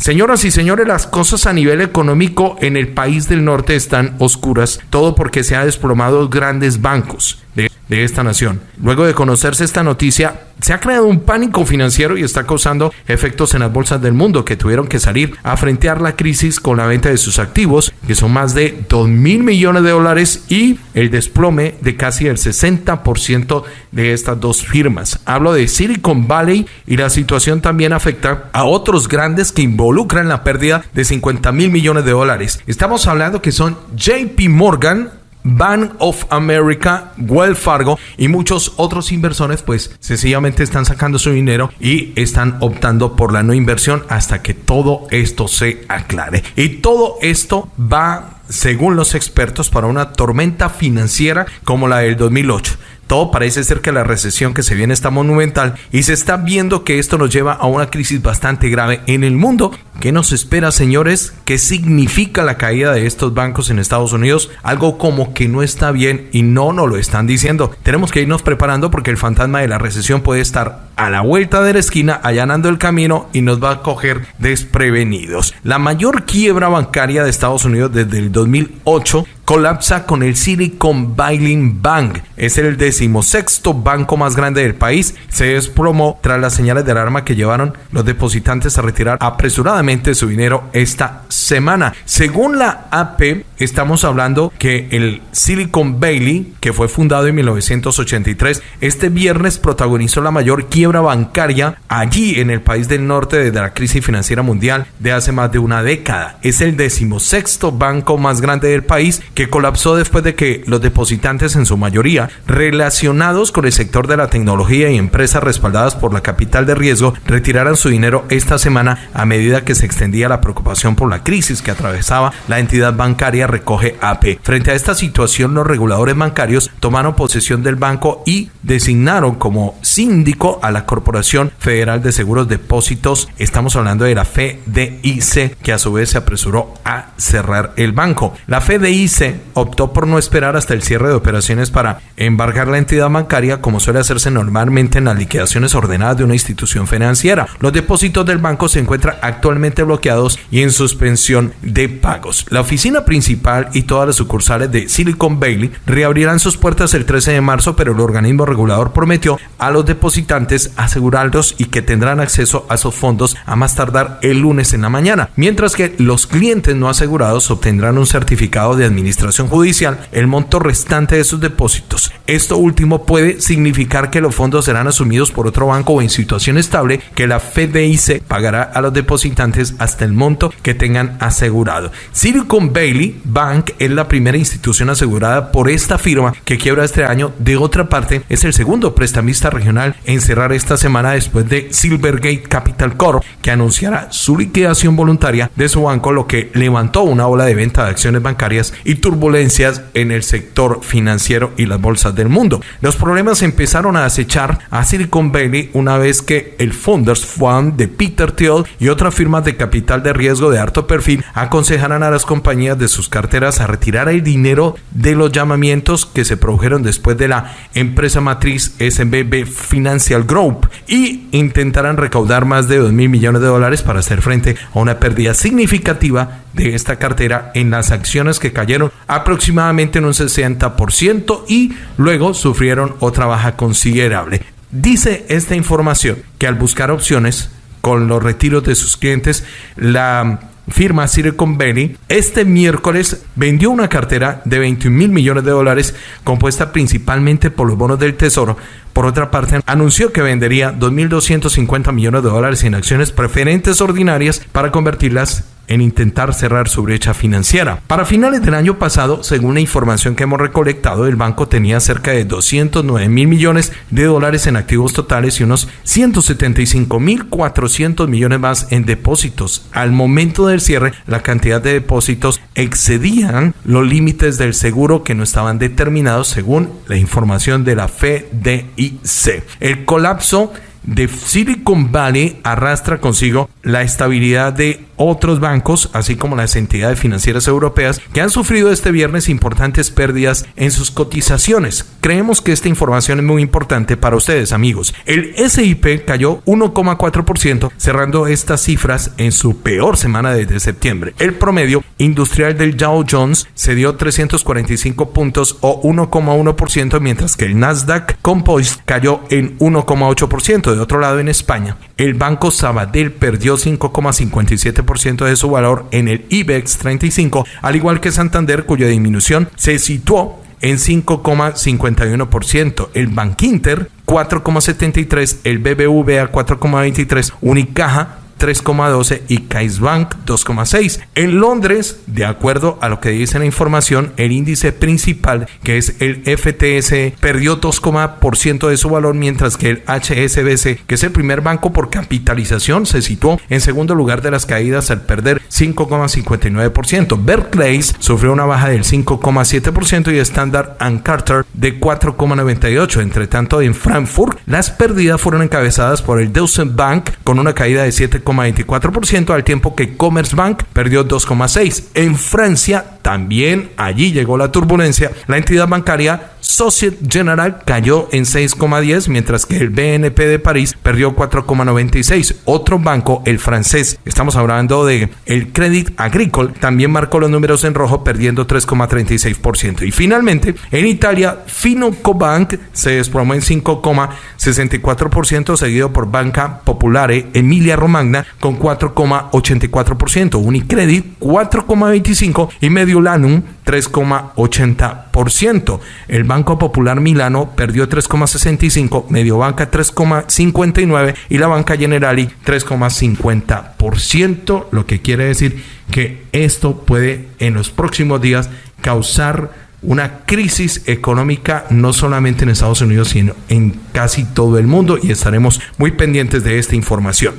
Señoras y señores, las cosas a nivel económico en el país del norte están oscuras, todo porque se han desplomado grandes bancos de, esta nación. Luego de conocerse esta noticia, se ha creado un pánico financiero y está causando efectos en las bolsas del mundo que tuvieron que salir a frentear la crisis con la venta de sus activos, que son más de 2 mil millones de dólares y el desplome de casi el 60% de estas dos firmas. Hablo de Silicon Valley y la situación también afecta a otros grandes que involucran la pérdida de 50 mil millones de dólares. Estamos hablando que son JP Morgan, Bank of America, Wells Fargo y muchos otros inversores pues sencillamente están sacando su dinero y están optando por la no inversión hasta que todo esto se aclare. Y todo esto va, según los expertos, para una tormenta financiera como la del 2008. Todo parece ser que la recesión que se viene está monumental y se está viendo que esto nos lleva a una crisis bastante grave en el mundo. ¿Qué nos espera, señores? ¿Qué significa la caída de estos bancos en Estados Unidos? Algo como que no está bien y no nos lo están diciendo. Tenemos que irnos preparando porque el fantasma de la recesión puede estar a la vuelta de la esquina, allanando el camino y nos va a coger desprevenidos. La mayor quiebra bancaria de Estados Unidos desde el 2008 colapsa con el Silicon Valley Bank. Es el decimosexto banco más grande del país. Se desplomó tras las señales de alarma que llevaron los depositantes a retirar apresuradamente su dinero esta semana. Según la AP, estamos hablando que el Silicon Valley, que fue fundado en 1983, este viernes protagonizó la mayor quiebra bancaria allí en el país del norte desde la crisis financiera mundial de hace más de una década. Es el decimosexto banco más grande del país que colapsó después de que los depositantes, en su mayoría relacionados con el sector de la tecnología y empresas respaldadas por la capital de riesgo, retiraran su dinero esta semana a medida que se extendía la preocupación por la crisis que atravesaba la entidad bancaria, recoge AP. Frente a esta situación, los reguladores bancarios tomaron posesión del banco y designaron como síndico a la Corporación Federal de Seguros Depósitos. Estamos hablando de la FDIC, que a su vez se apresuró a cerrar el banco. La FDIC optó por no esperar hasta el cierre de operaciones para embargar la entidad bancaria como suele hacerse normalmente en las liquidaciones ordenadas de una institución financiera. Los depósitos del banco se encuentran actualmente bloqueados y en suspensión de pagos. La oficina principal y todas las sucursales de Silicon Valley reabrirán sus puertas el 13 de marzo, pero el organismo regulador prometió a los depositantes asegurarlos y que tendrán acceso a esos fondos a más tardar el lunes en la mañana, mientras que los clientes no asegurados obtendrán un certificado de administración judicial el monto restante de sus depósitos. Esto último puede significar que los fondos serán asumidos por otro banco o en situación estable que la FDIC pagará a los depositantes hasta el monto que tengan asegurado. Silicon Valley Bank es la primera institución asegurada por esta firma que quiebra este año. De otra parte, es el segundo prestamista regional en cerrar esta semana después de Silvergate Capital Corp, que anunciará su liquidación voluntaria de su banco, lo que levantó una ola de venta de acciones bancarias y turbulencias en el sector financiero y las bolsas del mundo. Los problemas empezaron a acechar a Silicon Valley una vez que el Founders Fund de Peter Thiel y otras firmas de capital de riesgo de alto perfil aconsejaran a las compañías de sus carteras a retirar el dinero de los llamamientos que se produjeron después de la empresa matriz SBB Financial Group y intentaran recaudar más de 2 mil millones de dólares para hacer frente a una pérdida significativa de esta cartera en las acciones que cayeron aproximadamente en un 60% y luego sufrieron otra baja considerable. Dice esta información que al buscar opciones con los retiros de sus clientes, la firma Silicon Valley, este miércoles vendió una cartera de 21 mil millones de dólares compuesta principalmente por los bonos del Tesoro. Por otra parte, anunció que vendería 2.250 millones de dólares en acciones preferentes ordinarias para convertirlas en intentar cerrar su brecha financiera. Para finales del año pasado, según la información que hemos recolectado, el banco tenía cerca de 209 mil millones de dólares en activos totales y unos 175 mil 400 millones más en depósitos. Al momento del cierre, la cantidad de depósitos excedían los límites del seguro que no estaban determinados según la información de la FDIC. El colapso de Silicon Valley arrastra consigo la estabilidad de otros bancos, así como las entidades financieras europeas, que han sufrido este viernes importantes pérdidas en sus cotizaciones. Creemos que esta información es muy importante para ustedes, amigos. El SIP cayó 1,4%, cerrando estas cifras en su peor semana desde septiembre. El promedio industrial del Dow Jones se dio 345 puntos o 1,1%, mientras que el Nasdaq Composite cayó en 1,8%. De otro lado, en España, el Banco Sabadell perdió 5,57% de su valor en el IBEX 35, al igual que Santander, cuya disminución se situó en 5,51%, el Bankinter 4,73%, el BBVA 4,23%, Unicaja 3,12 y CaixaBank 2,6. En Londres, de acuerdo a lo que dice la información, el índice principal, que es el FTS, perdió 2,% de su valor, mientras que el HSBC, que es el primer banco por capitalización, se situó en segundo lugar de las caídas al perder 5,59%. Berkeley sufrió una baja del 5,7% y Standard Carter de 4,98%. Entre tanto, en Frankfurt, las pérdidas fueron encabezadas por el Deutsche Bank con una caída de 7 24% al tiempo que Commerzbank perdió 2,6%. En Francia también allí llegó la turbulencia. La entidad bancaria Societe General cayó en 6,10 mientras que el BNP de París perdió 4,96. Otro banco, el francés, estamos hablando de el Crédit Agricole, también marcó los números en rojo perdiendo 3,36%. Y finalmente, en Italia, Finocobank se desplomó en 5,64% seguido por Banca Popolare Emilia Romagna con 4,84%, Unicredit 4,25 y Mediolanum 3,80%. El Banco Popular Milano perdió 3,65, Mediobanca 3,59 y la Banca Generali 3,50%, lo que quiere decir que esto puede en los próximos días causar una crisis económica no solamente en Estados Unidos, sino en casi todo el mundo y estaremos muy pendientes de esta información.